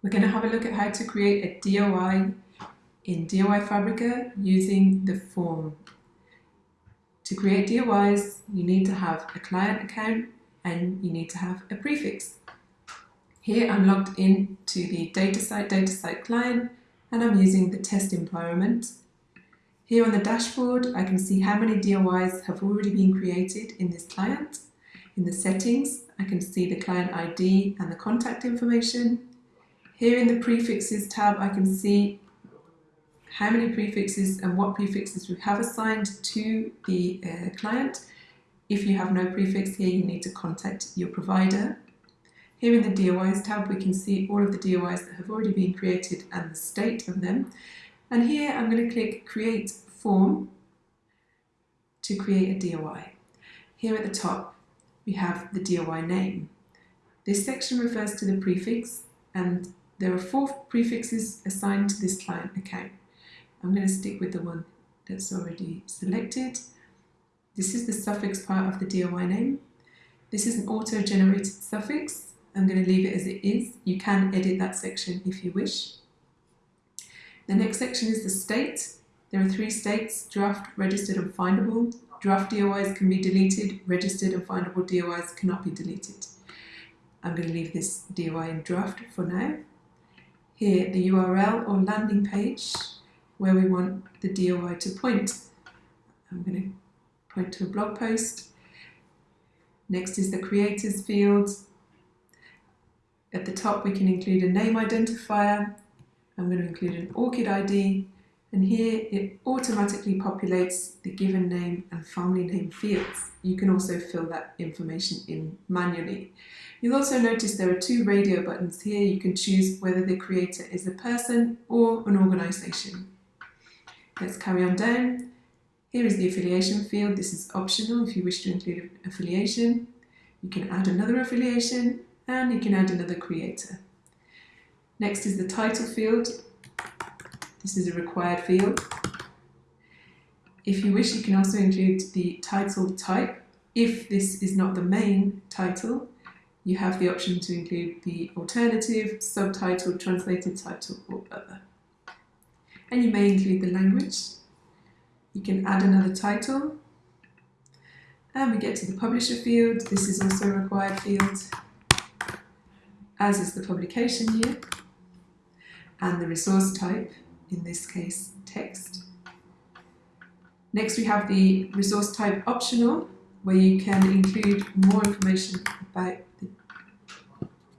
We're going to have a look at how to create a DOI in DOI Fabrica using the form. To create DOIs, you need to have a client account and you need to have a prefix. Here I'm logged in to the DataCite DataCite client and I'm using the test environment. Here on the dashboard, I can see how many DOIs have already been created in this client. In the settings, I can see the client ID and the contact information. Here in the prefixes tab, I can see how many prefixes and what prefixes we have assigned to the uh, client. If you have no prefix here, you need to contact your provider. Here in the DOIs tab, we can see all of the DOIs that have already been created and the state of them. And here I'm going to click Create Form to create a DOI. Here at the top, we have the DOI name. This section refers to the prefix and there are four prefixes assigned to this client account. I'm going to stick with the one that's already selected. This is the suffix part of the DOI name. This is an auto-generated suffix. I'm going to leave it as it is. You can edit that section if you wish. The next section is the state. There are three states, draft, registered and findable. Draft DOIs can be deleted, registered and findable DOIs cannot be deleted. I'm going to leave this DOI in draft for now. Here, the URL or landing page where we want the DOI to point. I'm going to point to a blog post. Next is the creators field. At the top we can include a name identifier. I'm going to include an ORCID ID and here it automatically populates the given name and family name fields. You can also fill that information in manually. You'll also notice there are two radio buttons here. You can choose whether the creator is a person or an organisation. Let's carry on down. Here is the affiliation field. This is optional if you wish to include affiliation. You can add another affiliation and you can add another creator. Next is the title field. This is a required field. If you wish, you can also include the title type. If this is not the main title, you have the option to include the alternative, subtitle, translated title or other. And you may include the language. You can add another title. And we get to the publisher field. This is also a required field, as is the publication year and the resource type in this case text. Next we have the resource type optional where you can include more information about the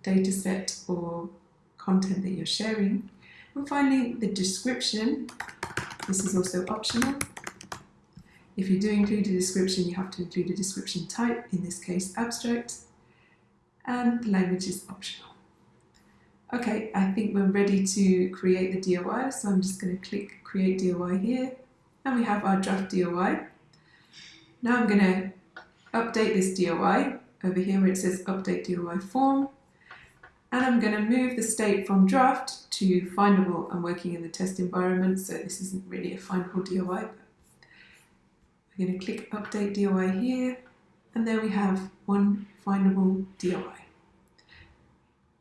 dataset or content that you're sharing. And finally the description, this is also optional. If you do include a description you have to include a description type, in this case abstract, and the language is optional. Okay, I think we're ready to create the DOI, so I'm just going to click Create DOI here, and we have our draft DOI. Now I'm going to update this DOI over here where it says Update DOI Form, and I'm going to move the state from draft to findable. I'm working in the test environment, so this isn't really a findable DOI, but I'm going to click Update DOI here, and there we have one findable DOI.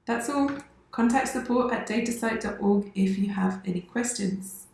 That's all. Contact support at datacite.org if you have any questions.